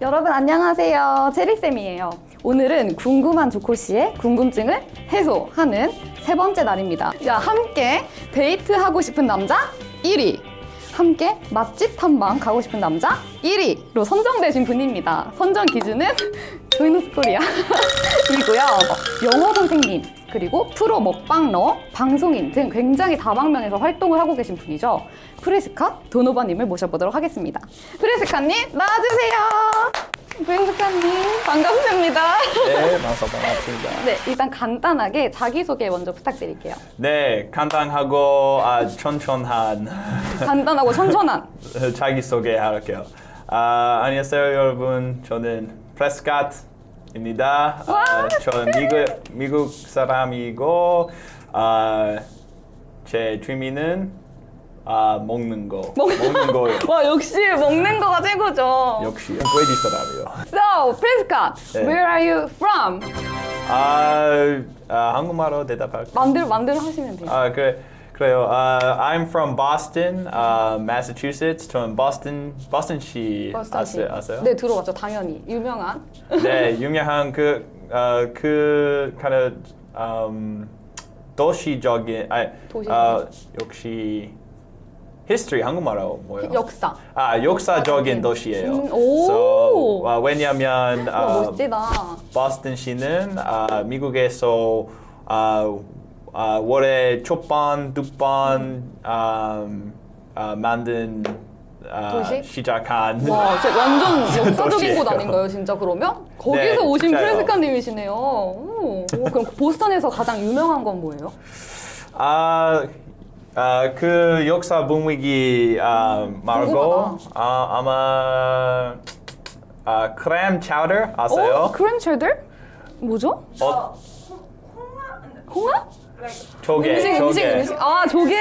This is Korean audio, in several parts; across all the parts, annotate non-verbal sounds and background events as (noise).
여러분 안녕하세요. 체리쌤이에요. 오늘은 궁금한 조코씨의 궁금증을 해소하는 세 번째 날입니다. 야, 함께 데이트하고 싶은 남자 1위. 함께 맛집 탐방 가고 싶은 남자 1위로 선정되신 분입니다. 선정 기준은 (laughs) 조이노스 코리아 (laughs) 이고요. 영어 선생님, 그리고 프로 먹방러, 방송인 등 굉장히 다방면에서 활동을 하고 계신 분이죠. 프레스카 도노바님을 모셔보도록 하겠습니다. 프레스카님 나와주세요. 프레스카님 반갑습니다. 네, 반갑습니다. 네, 일단 간단하게 자기소개 먼저 부탁드릴게요. 네, 간단하고 아, 천천한 간단하고 천천한. (laughs) 자기소개 할게요. 아, 안녕하세요 여러분. 저는 프레스캇 입니다. 아, 저는 미국, 미국 사람이고 아, 제 취미는 아, 먹는 거. 먹 는 거예요. (laughs) 와, 역시 먹는 거가 최고죠. 역시 외지 사람이요. So, 프레스카, 네. where are you from? 아, 아 한국말로 대답할게요. 만들 만들 하시면 돼요. 아 그래 그래요. 아 I'm from Boston, uh, Massachusetts. 저는 Boston Boston 시 버스터시. 아세요? 아세요? 네, 들어봤죠. 당연히 유명한. (laughs) 네, 유명한 그, 어, 그 kind of um, 도시적인 아니 도시. 어, 역시 history 한국말로 뭐예요? 역사. 아 역사적인. 도시예요. 음, 오. So, 어, 왜냐면 와, 어, 멋지다. 보스턴 시는 아, 미국에서 아, 아, 월에 첫번, 두번 아, 아, 만든 아, 도시? 시작한 와, 진짜 완전 (laughs) 역사적인. 곳 아닌가요, 진짜 그러면? 거기서 네, 오신 진짜요. 프레스카님이시네요. 오, 오, 그럼 보스턴에서 가장 유명한 건 뭐예요? 아, 아, 그 역사 분위기 아, 말고. 아, 아마 아, 크렘 차우더 아세요? 어? 크랜체들? 뭐죠? 어, 홍합? 조개, 음식, 음식, 조개. 음식. 아, 조개.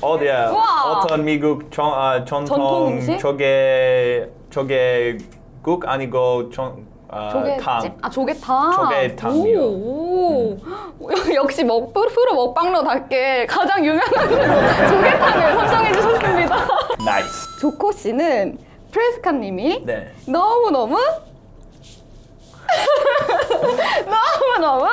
어디야? 우와. 어떤 미국 전, 아, 전통 전통 음식? 조개 조개국 아니고 전, 아, 조개찜? 탕. 아, 조개탕. 조개탕이요. 오, 오. 역시 먹, 프로 먹방러답게 가장 유명한 (laughs) 조개탕을 선정해 주셨습니다. nice. 조코 씨는 프레스카님이 네. 너무 너무 (laughs) 너무 너무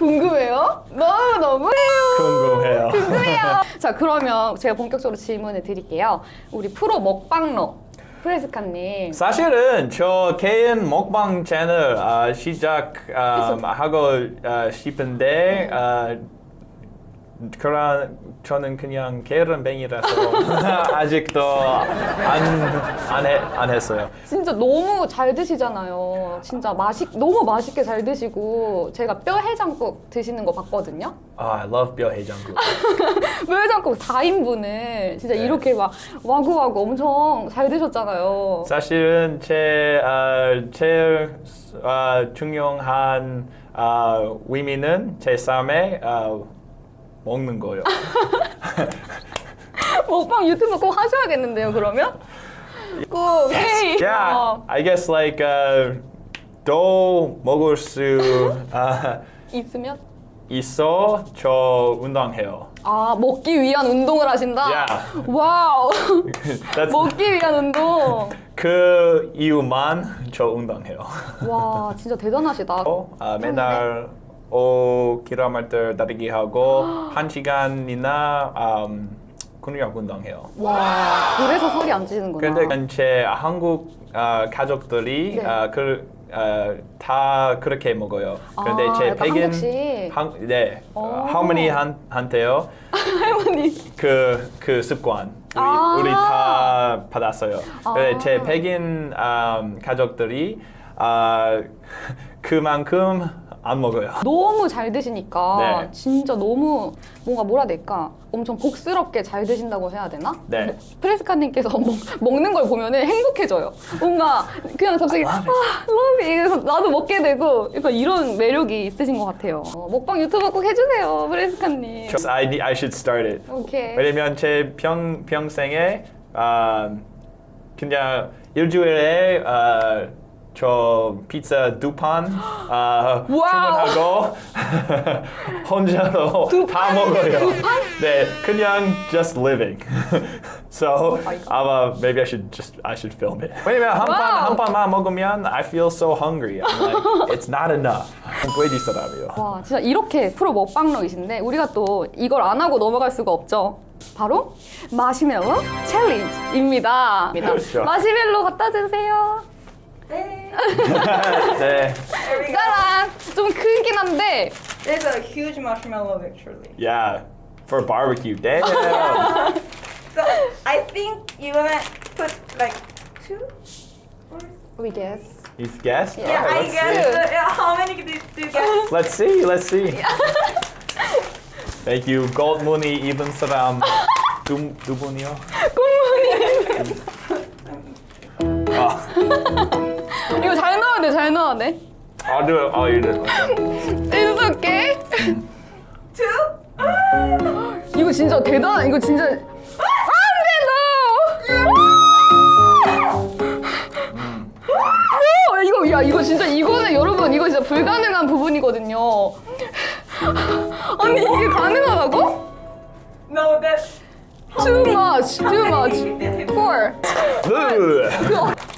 궁금해요. 너무너무 궁금해요. 궁금해요. (laughs) 자, 그러면 제가 본격적으로 질문을 드릴게요. 우리 프로 먹방러 프레스카님. 사실은 저 개인 먹방 채널 아, 시작하고 아, 싶은데 아, 그런 저는 그냥 게으름뱅이라서 (laughs) 아직도 안안 안 했어요. 진짜 너무 잘 드시잖아요. 진짜 맛있 너무 맛있게 잘 드시고 제가 뼈 해장국 드시는 거 봤거든요. 아, I love 뼈 해장국. (laughs) 뼈 해장국 4인분을 진짜 네. 이렇게 막 와구와구 엄청 잘 드셨잖아요. 사실은 제 아, 제일 아, 중요한 아, 의미는 제 삶에 아, 먹는 거요. (laughs) 먹방 유튜브 꼭 하셔야겠는데요, 그러면? 꼭 회의. yeah, 어, I guess like uh, 또 먹을 수 아, 있으면? 있어 저 운동해요. 아, 먹기 위한 운동을 하신다? Yeah. wow. (laughs) 먹기 위한 운동. 그 이유만 저 운동해요. 와, 진짜 대단하시다. 아, 맨날 5km 달리기 하고 (gasps) 한 시간이나 음, 근력 운동해요. 와, 그래서 살이 안 찌는구나. 근데 제 한국 아, 가족들이 네. 아, 그, 아, 다 그렇게 먹어요. 그런데 아, 제 백인. 한, 네 오. 할머니 한, (laughs) 할머니. 그, 그 습관 우리, 아. 우리 다 받았어요. 아. 제 백인 음, 가족들이 아, (laughs) 그만큼 안 먹어요. 너무 잘 드시니까 네. 진짜 너무 뭔가 뭐라 해야 될까 엄청 복스럽게 잘 드신다고 해야 되나? 네. 뭐, 프레스카님께서 (laughs) 먹, 먹는 걸 보면은 행복해져요. 뭔가 그냥 갑자기 아, it. 그래서 나도 먹게 되고 약간 이런 매력이 있으신 것 같아요. 어, 먹방 유튜버 꼭 해주세요, 프레스카님. I, I should start it. 오케이. 왜냐면 제 평, 평생에 아, 그냥 일주일에 아, 저 피자 두판 아. (gasps) 주문하고 (laughs) 혼자서 다 먹어요. 네, 그냥 just living. (laughs) so 아마 maybe I should just I should film it. 왜냐면 한판 wow. 한 판만 먹으면 I feel so hungry. I'm like (laughs) it's not enough. 돼지 사람이요. 와 진짜 이렇게 프로 먹방러이신데 우리가 또 이걸 안 하고 넘어갈 수가 없죠. 바로 마시멜로 challenge입니다. 그렇죠. 마시멜로 갖다 주세요. Hey, (laughs) 네, there we go. 짜란! 좀 크긴 한데 There's a huge marshmallow actually. yeah, for barbecue. Damn. (laughs) So I think you wanna put like two? Or... we guess. You guessed? Yeah, Alright, I let's guess. see. uh, yeah, how many do, do you guess? Let's (laughs) see. Let's see. Thank you. Gold money even 사람 두, 두 분이요. 아, 이거 잘 나왔네, 잘 나왔네. 아, 네, 아, 이래. It's okay. Two? 이거 진짜 대단. 이거 진짜 안돼 너. 오, 이거 야 이거 진짜 이거는 여러분 이거 진짜 불가능한 부분이거든요. 아니 이게 가능하다고? No, that's Too much, too much. Four.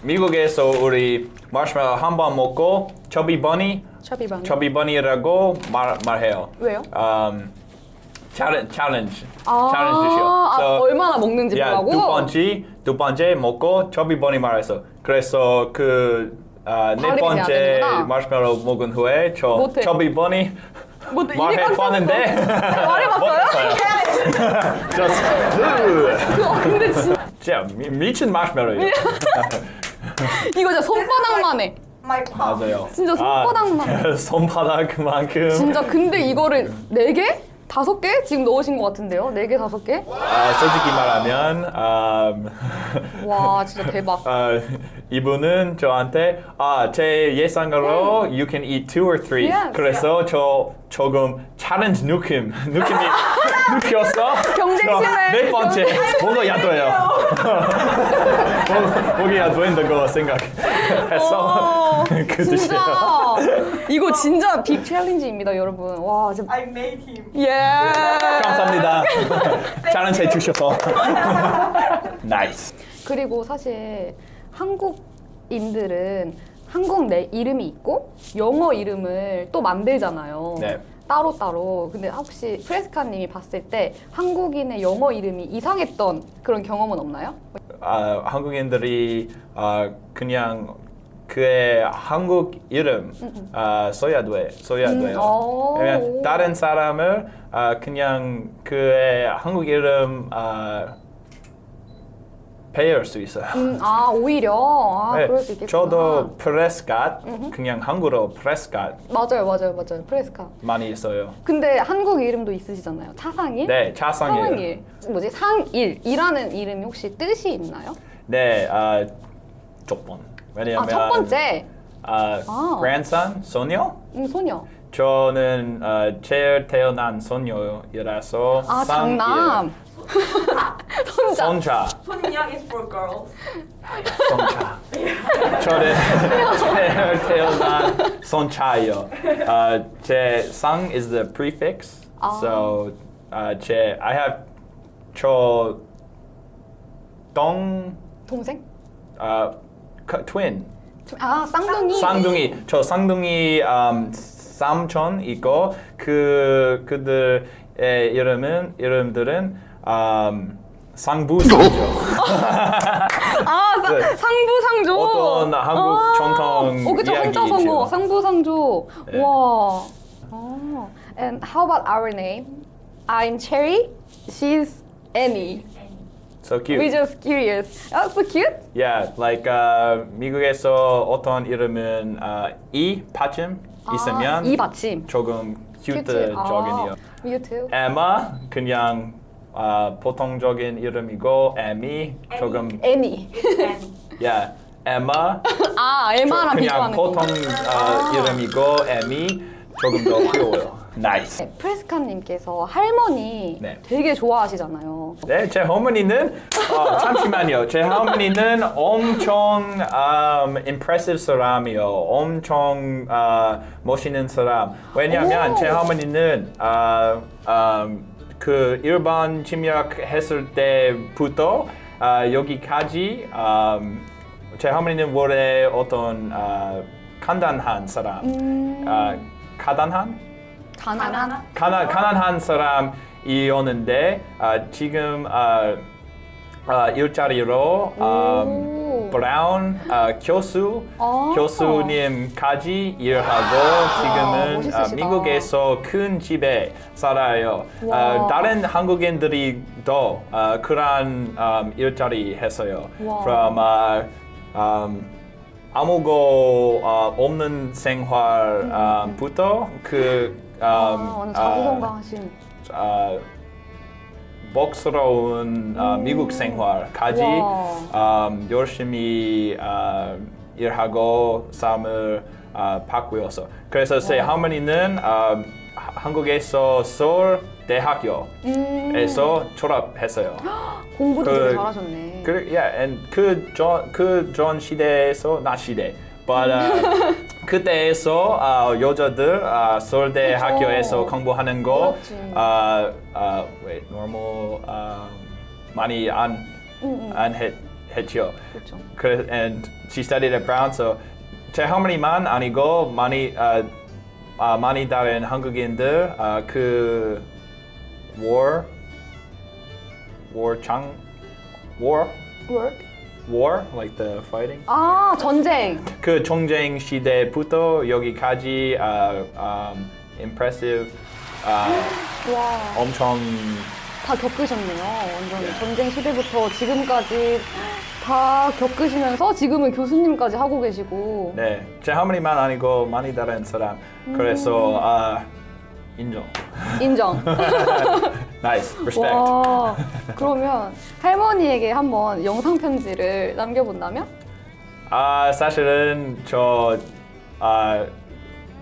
으. 미국에서 우리 마시멜로 한 번 먹고 chubby bunny, 샤비반. chubby bunny라고 말 말해요. 왜요? Um, challenge, challenge, 아, challenge 주시오. 아, So, 얼마나 먹는지 야, 보라고. 두 번째, 두 번째 먹고 chubby bunny 말했어. 그래서 그 아, 네 번째. 마시멜로 먹은 후에 저 못해. chubby bunny 뭐, 말해봤는데 말해봤어요? just 으. 찼어. 근데 진짜 미친 마시멜로예요. (laughs) (laughs) 이거 진짜 손바닥만 해. 맞아요. 진짜 손바닥만. 아, (laughs) 손바닥만큼. 진짜 근데 이거를 네 개? 다섯 개? 지금 넣으신 것 같은데요? 네 개, 다섯 개? 아, 솔직히 말하면 음, (laughs) 와 진짜 대박. 아, 이분은 저한테 아, 제 예상으로 you can eat two or three. Yes. 그래서 저 조금 challenge 느낌 느낌이 느꼈어. 경쟁심을. 저 네 번째 먹어야 돼요. 먹- 먹어야 된다고 생각했어. 어, 그. 진짜 이거 진짜 big challenge입니다, 여러분. 와 진짜 I made him. 예. 감사합니다. challenge 해주셔서. nice. 그리고 사실 한국인들은 한국 내 이름이 있고 영어 이름을 또 만들잖아요. 네. 따로 따로. 근데 혹시 프레스카님이 봤을 때 한국인의 영어 이름이 이상했던 그런 경험은 없나요? 아, 한국인들이 아, 그냥 그의 한국 이름 아, 써야 돼, 써야 돼요. 오. 왜냐면 다른 사람을 아, 그냥 그의 한국 이름 아, 배울 수 있어요. 음, 아 오히려 아 네, 그럴 수 있겠구나. 저도 프레스캇, 그냥 한국어로 프레스캇 맞아요, 맞아요, 맞아요. 프레스카. 많이 있어요. 근데 한국 이름도 있으시잖아요. 차상일. 네, 차상일. 상일. 뭐지? 상일이라는 이름이 혹시 뜻이 있나요? 네, 아, 조건. 왜냐면 아 첫 번째 아, 아. grandson, 소녀? 음, 소녀. 저는 어, 제일 태어난 소녀이라서 아. 장남. (laughs) 손자. 손자, Sonyoung is for girls. 손자. 저는 제일 태어난 손자요. 어, 제상 is the prefix. 아. So 어, 제 I have 저동 동생? 어, 그- twin. 아 쌍둥이. 쌍둥이 저 쌍둥이 음, 삼촌 있고 그 그들의 이름은 이름들은 음, 상부상조 아 사, 네. 상부상조. 어떤 한국 전통 어 그쵸 이야기 있죠. 상부상조. 네. 와. 어. And how about our name? I'm Cherry. She's Annie. So cute We're just curious. Oh, so cute. yeah like uh, 미국에서 어떤 이름은 uh, 이 받침 있으면 아, 이 받침. 조금 cute. cute적이에요 아, you too. 에마 그냥 어, 보통적인 이름이고 에미 조금. And yeah 에마 아, 에마랑 그냥 비교하는 보통 거. 어, 이름이고 에미 조금 더 (laughs) 귀여워요. nice. 네, 프레스카님께서 할머니 네. 되게 좋아하시잖아요. 네, 제 어머니는 어, 잠시만요. 제 어머니는 엄청 um, impressive 사람이요. 엄청 어, 멋있는 사람. 왜냐하면 오. 제 어머니는 어, um, 그 일본 침략했을 때부터 어, 여기까지 um, 제 어머니는 원래 어떤 어, 간단한 사람, 음, 어, 가단한? 가난한? 가난, 가난한 사람이었는데 아, 지금 아, 아, 일자리로 아, 오. 브라운 아, 교수 아. 교수님까지 일하고 지금은 아. 미국에서 큰 집에 살아요. 아, 와. 다른 한국인들이 더 아, 그런 아, 일자리 했어요. 와. From 아, um, 아무거 아, 없는 생활부터 그 um, 아, 완전 자부성가하신. 아, 복스러운 아, 미국 생활까지 와. 음, 열심히 아, 일하고 삶을 아, 바꾸어서 그래서 제 할머니는 아, 하- 한국에서 서울 대학교에서 음, 졸업했어요. (gasps) 공부도 그- 되게 잘하셨네. 그, yeah, and 그전 시대에서 나 시대, but uh, 그때에서 아, 여자들 아, 서울대 그쵸. 학교에서 공부하는 거. 아, 아, wait, normal 아, 많이 안, 응, 응. 안 했, 했죠. 그렇죠. 그래, and she studied at Brown, so 제 할머니만 아니고 많이 아, 아, 많이 다른 한국인들 아, 그 war, war 장, war, Work? War, like the fighting. 아, 전쟁. 그 전쟁 시대부터 여기까지 아, um, impressive, 아, (gasps) 와, 엄청 다 겪으셨네요. 완전 전쟁 시대부터 지금까지 다 겪으시면서 지금은 교수님까지 하고 계시고. 네, 제 할머니만 아니고 많이 다른 사람. 그래서 아, 인정. 인정. (laughs) nice, respect. 와, 그러면 할머니에게 한번 영상 편지를 남겨본다면? 아 사실은 저 아,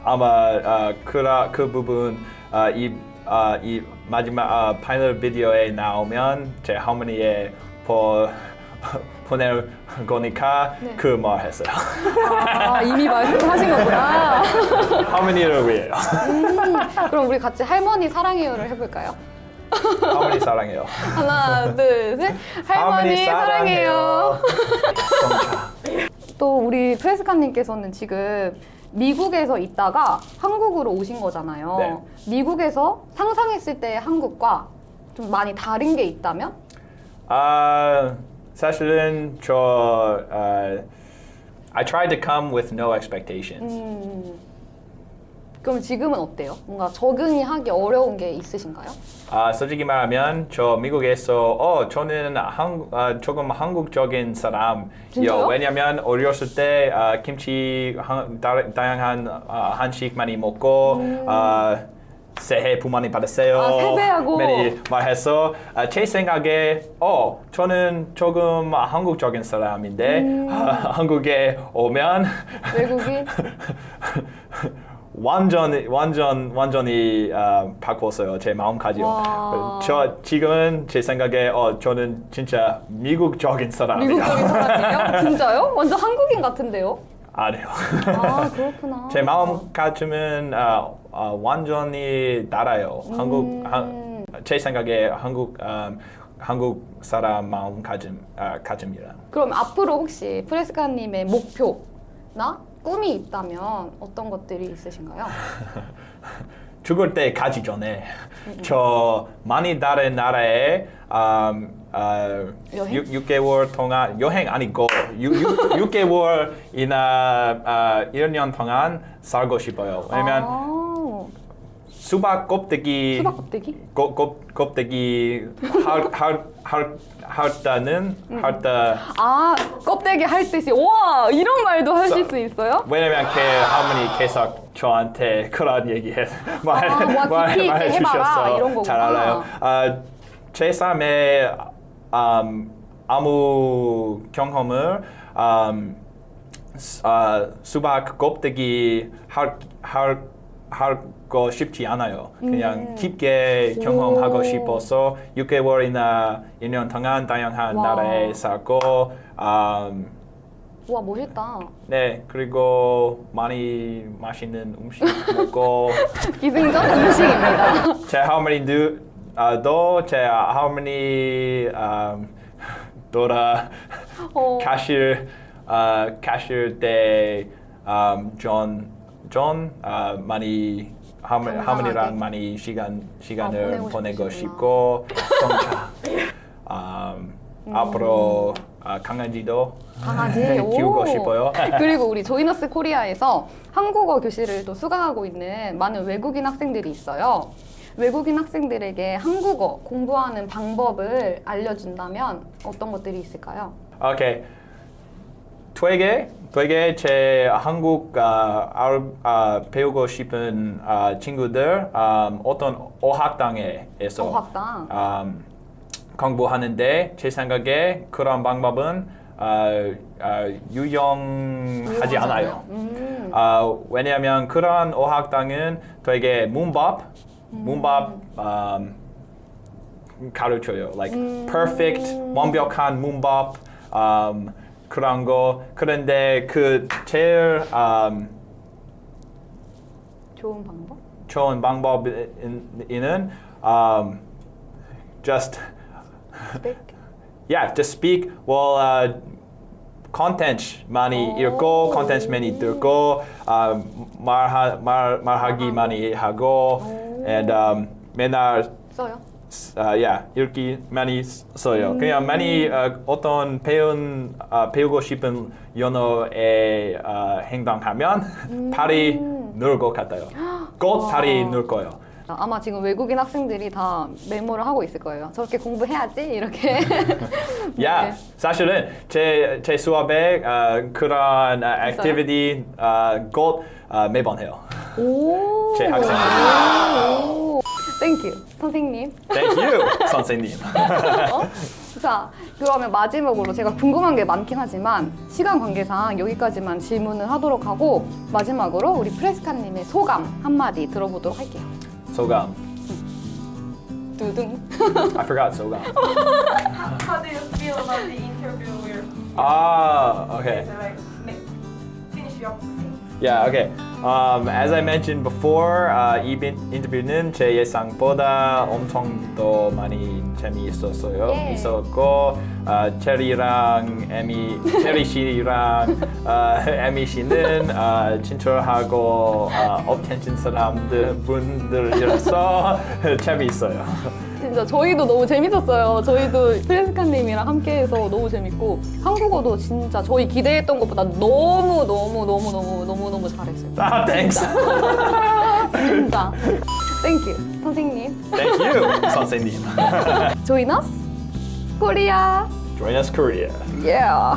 아마 아, 그라 그 부분 아, 이, 아, 이 마지막 아, 파이널 비디오에 나오면 제 할머니에 보, 보낼 거니까 네. 그 말 했어요. 아, 이미 말씀하신 거구나. (laughs) 할머니를 위해요. 그럼 우리 같이 할머니 사랑해요를 해볼까요? 할머니 사랑해요. 하나, 둘, 셋. 할머니, 사랑해요. 또 우리 프레스카님께서는 지금 미국에서 있다가 한국으로 오신 거잖아요. 네. 미국에서 상상했을 때의 한국과 좀 많이 다른 게 있다면? 아 사실은 저 아, I tried to come with no expectations. 음, 그럼 지금은 어때요? 뭔가 적응이 하기 어려운 게 있으신가요? 아, 솔직히 말하면 저 미국에서 어 저는 한, 아, 조금 한국적인 사람이요. 진짜요? 왜냐면 어렸을 때 아, 김치 한, 다, 다양한 아, 한식 많이 먹고 아, 새해 복 많이 받으세요. 아, 세배하고. 많이 말해서 아, 제 생각에 어 저는 조금 한국적인 사람인데 아, 한국에 오면 외국인? (laughs) 완전 완전 완전히 아, 바꿨어요 제 마음가짐. 와. 저 지금은 제 생각에 어 저는 진짜 미국적인 사람이야. 미국적인 사람이에요? (laughs) 진짜요? 완전 한국인 같은데요? 아니요. 아, (laughs) 그렇구나. 제 마음가짐은 아, 아, 완전히 달라요. 한국 한, 제 생각에 한국 아, 한국 사람 마음 가짐 아, 가짐이랑. 그럼 앞으로 혹시 프레스카님의 목표나 꿈이 있다면 어떤 것들이 있으신가요? (laughs) 죽을 때 가기 전에 저 많이 다른 나라에 음, 아, 여행? 6, 개월 동안 여행 아니고 6, 개 월이나 아, 1년 동안 살고 싶어요. 왜냐면 아, 수박 껍데기 수박 껍데기? 껍, 껍, 껍데기 할할 때는 음. 할때 아, 껍데기 할 뜻이 와 이런 말도 하실 수 있어요? 왜냐면 그 할머니 계속 저한테 그런 얘기해 말, 아, 깊이 있게 말해 거구나. 잘 알아요. 아, 제 삶에 음, 아무 경험을 음, 수- 아, 수박 껍데기 할, 할 하고 싶지 않아요. 그냥 깊게 경험하고 오. 싶어서 6개월이나 1년 동안 다양한 와. 나라에 살고 음, 와 멋있다. 네 그리고 많이 맛있는 음식 먹고 (laughs) 기승전 음식입니다. (laughs) 제 할머니도 아, 제 할머니 음, 돌아 어. 캐실 아, 캐실 때존존 아, 많이 건강하게. 할머니랑 많이 시간 시간을 아, 보내고 보내고. 싶고 정차 음, 앞으로 아, 강아지도 강아지 (laughs) 키우고 오. 싶어요. (laughs) 그리고 우리 조이너스 코리아에서 한국어 교실을 또 수강하고 있는 많은 외국인 학생들이 있어요. 외국인 학생들에게 한국어 공부하는 방법을 알려준다면 어떤 것들이 있을까요? 오케이. 되게 되게 제 한국 아, 알, 아, 배우고 싶은 아, 친구들 음, 어떤 어학당에서 어학당. 음, 공부하는데 제 생각에 그런 방법은 아, 아, 유용하지 않아요. 음. 아, 왜냐하면 그런 어학당은 되게 문법, 문법 음, 가르쳐요. Like perfect, 완벽한 문법 음, 그런 거. 그런데 그 제일 음, 좋은 방법? 좋은 방법은 um, just Speak. yeah, just speak. Well, uh, content 많이 읽고, content 많이 듣고, uh, 말하, 말 말하기 많이 하고, and um, 맨날 써요? uh, yeah, 읽기 많이 써요. 그냥 많이 uh, 어떤 배운 uh, 배우고 싶은 언어에 uh, 행동하면 빨리 늘 것 같아요. 곧 (gasps) 빨리 늘 거예요. 아마 지금 외국인 학생들이 다 메모를 하고 있을 거예요. 저렇게 공부해야지 이렇게. 야, (laughs) 네. 사실은 제, 제 수업에 어, 그런 어, activity 어, 곧 어, 매번 해요. 오. 제. 오. thank you 선생님. Thank you, 선생님. 어? 자, 그러면 마지막으로 제가 궁금한 게 많긴 하지만 시간 관계상 여기까지만 질문을 하도록 하고 마지막으로 우리 프레스카님의 소감 한마디 들어보도록 할게요. 소감. 두둥. I forgot 소감. How, do you feel about the interview? Ah, okay. so like make, finish your thing. Yeah, okay. Um, as I mentioned before, uh, 이 빈- 인터뷰는 제 예상보다 엄청 더 많이 재미있었어요. 예. 있었고, 어, 체리랑 에미, 체리 씨랑 어, 에미 씨는 어, 친절하고 어, up tension 사람들 분들이라서 (laughs) 재미있어요. 진짜 저희도 너무 재밌었어요. 저희도 프레스카님이랑 함께해서 너무 재밌고 한국어도 진짜 저희 기대했던 것보다 너무 너무 너무 너무 너무 너무 잘했어요. 아, thanks. (laughs) 진짜. 땡큐 선생님. You, 선생님. Join us, Korea. Yeah.